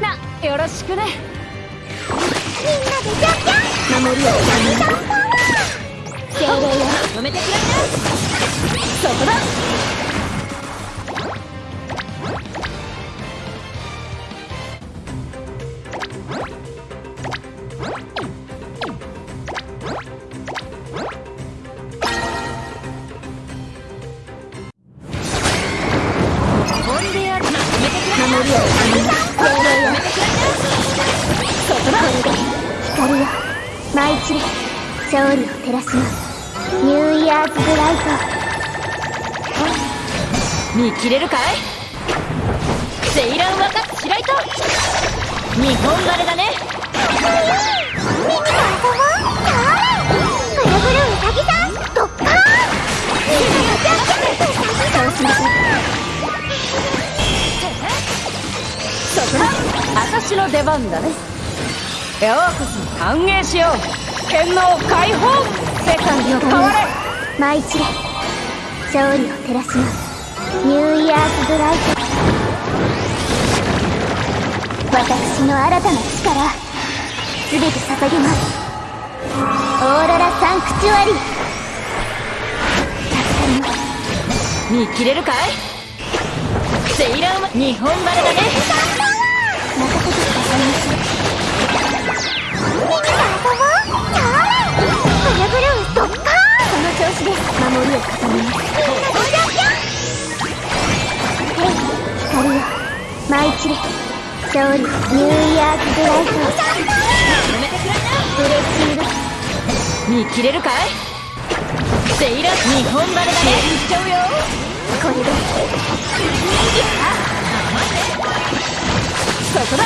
なよろしくね。みんなでジャンジャン。守りをジャンジャンパワー精霊よ。止めてくれるそこだ。舞い散れ勝利を照らしますニューイヤーズブライト見切れるかい?セイラン若白糸日本晴れだね。ミニと遊ぼう。それぐるぐるうさぎさんドッカーンそうしましょうそこだ私の出番だねようこそ歓迎しよう。天皇解放！世界を変われ！舞い散れ勝利を照らします。ニューイヤーズブライト私の新たな力全て捧げますオーロラサンクチュアリ助かります見切れるかいセイランは日本晴れだね任せて光よ舞い散れ勝利ニューイヤーズブライト止めてくれブレッシングな見切れるかいセイラ日本晴れだねしちゃうよこれでそこだ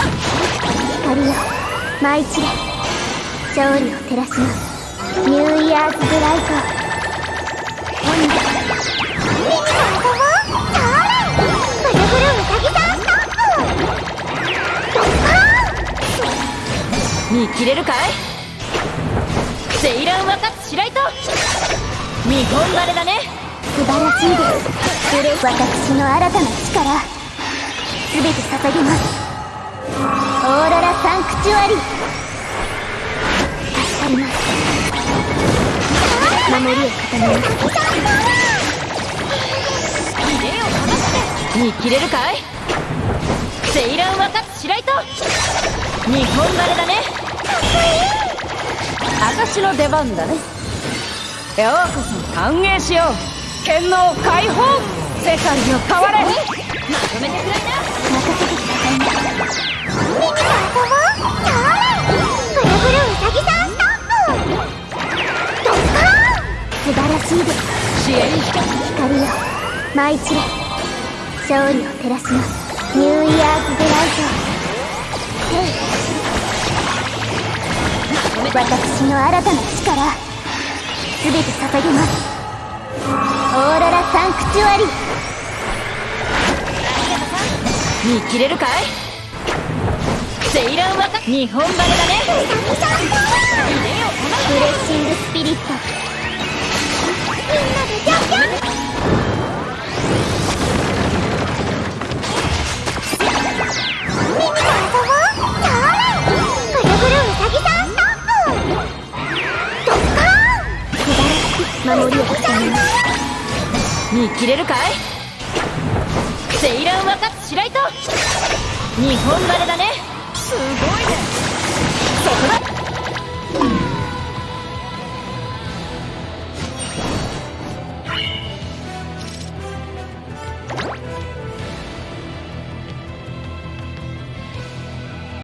光よ舞い散れ勝利を照らしますニューイヤーズブライト切れるかい？セイラン若白糸？日本晴れだね。素晴らしいですブレ私の新たな力。全て捧げます。オーロラサンクチュアリ。助かります。守りを固めます。見切れるかい？セイラン若白糸？日本晴れだね私の出番だね。ようこそ歓迎しよう。天皇解放。世界を変われ。まとめてくれな。任せてくださいませミニと遊ぼうちょうだいぐるぐるうさぎさんストップ。ドッカーン素晴らしいです支援して光よ。舞い散れ勝利を照らします。ニューイヤーズブライト私の新たな力。全て捧げます。オーロラサンクチュアリ見切れるかい？セイラン若日本晴れだねな森を固めます見切れるかい？セイラン若白糸日本バレだね。すごいね。そこだ。